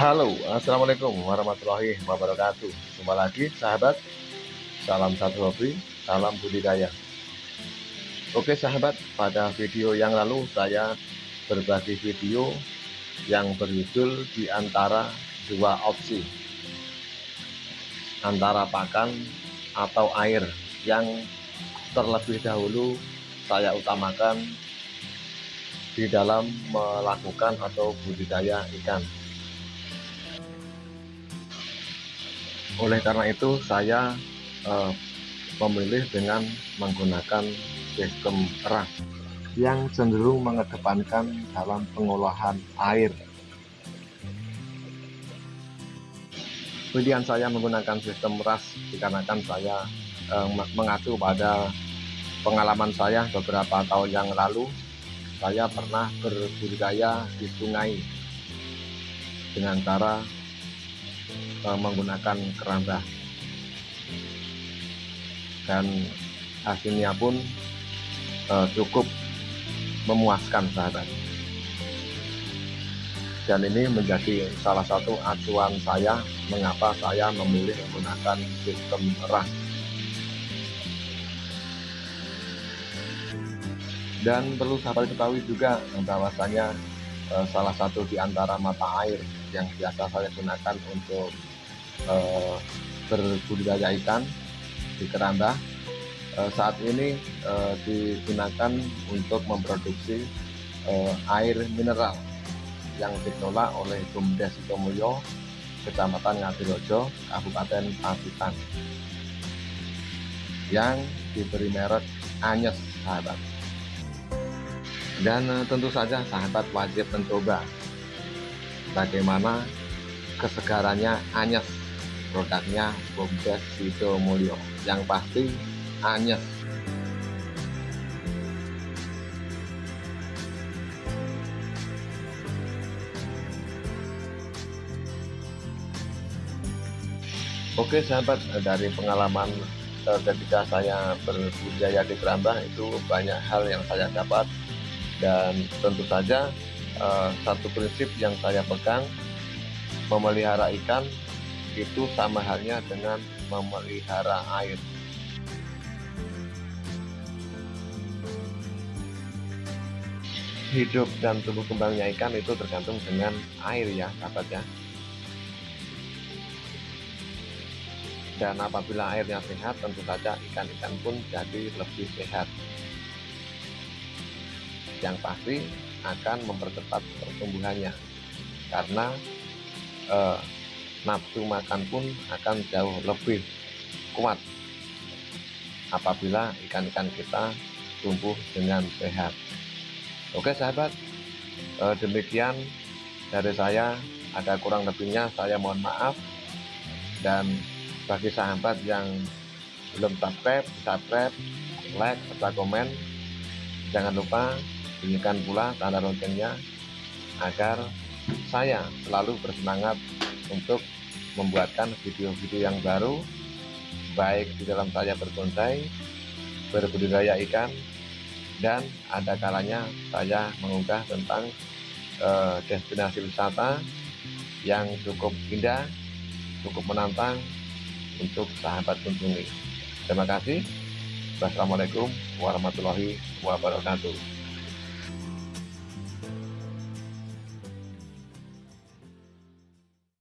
Halo, Assalamualaikum warahmatullahi wabarakatuh. Jumpa lagi sahabat. Salam satu hobi, salam budidaya. Oke sahabat, pada video yang lalu saya berbagi video yang berjudul di antara dua opsi. Antara pakan atau air yang terlebih dahulu saya utamakan di dalam melakukan atau budidaya ikan oleh karena itu saya eh, memilih dengan menggunakan sistem ras yang cenderung mengedepankan dalam pengolahan air. Pilihan saya menggunakan sistem ras dikarenakan saya eh, mengacu pada pengalaman saya beberapa tahun yang lalu. Saya pernah berbudidaya di sungai dengan cara uh, menggunakan keramba dan hasilnya pun uh, cukup memuaskan sahabat. Dan ini menjadi salah satu acuan saya mengapa saya memilih menggunakan sistem ras dan perlu sahabat ketahui juga bahwasanya eh, salah satu di antara mata air yang biasa saya gunakan untuk eh, berbudidaya ikan di keramba eh, saat ini eh, digunakan untuk memproduksi eh, air mineral yang dikelola oleh Bumdes Sitomulyo Kecamatan Ngadirojo Kabupaten Pacitan yang diberi merek Anyes sahabat dan eh, tentu saja sahabat wajib mencoba. Bagaimana kesegarannya Anyes produknya Bumdes Sido Mulyo. Yang pasti Anyes. Oke sahabat dari pengalaman eh, ketika saya berbudaya di Keramba itu banyak hal yang saya dapat dan tentu saja eh, satu prinsip yang saya pegang memelihara ikan itu sama halnya dengan memelihara air. Hidup dan tumbuh kembangnya ikan itu tergantung dengan air ya sahabat ya. Dan apabila airnya sehat tentu saja ikan-ikan pun jadi lebih sehat yang pasti akan mempercepat pertumbuhannya. Karena eh, nafsu makan pun akan jauh lebih kuat apabila ikan-ikan kita tumbuh dengan sehat. Oke sahabat. Eh, demikian dari saya. Ada kurang lebihnya saya mohon maaf. Dan bagi sahabat yang belum subscribe subscribe like serta komen. Jangan lupa bunyikan pula tanda loncengnya agar saya selalu bersemangat untuk membuatkan video-video yang baru baik di dalam saya berbonsai berbudidaya ikan dan ada kalanya saya mengunggah tentang eh, destinasi wisata yang cukup indah cukup menantang untuk sahabat kunjungi. Terima kasih. Wassalamualaikum warahmatullahi wabarakatuh.